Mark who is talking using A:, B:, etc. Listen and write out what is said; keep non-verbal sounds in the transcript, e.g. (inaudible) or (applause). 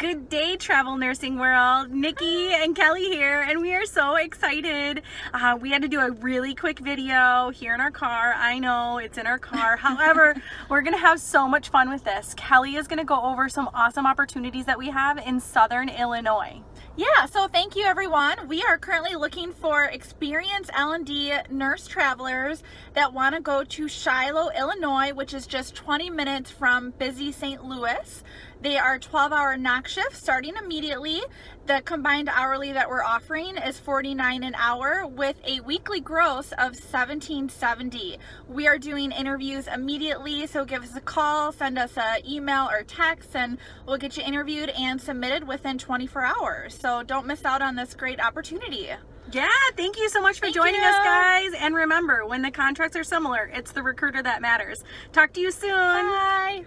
A: Good day, travel nursing world. Nikki and Kelly here, and we are so excited. Uh, we had to do a really quick video here in our car. I know it's in our car. (laughs) However, we're going to have so much fun with this. Kelly is going to go over some awesome opportunities that we have in Southern Illinois.
B: Yeah, so thank you everyone. We are currently looking for experienced L&D nurse travelers that want to go to Shiloh, Illinois, which is just 20 minutes from busy St. Louis. They are 12 hour noc shifts starting immediately. The combined hourly that we're offering is 49 an hour with a weekly gross of 1770. We are doing interviews immediately, so give us a call, send us an email or text, and we'll get you interviewed and submitted within 24 hours. So don't miss out on this great opportunity.
A: Yeah, thank you so much for
B: thank
A: joining
B: you.
A: us, guys. And remember, when the contracts are similar, it's the recruiter that matters. Talk to you soon.
B: Bye.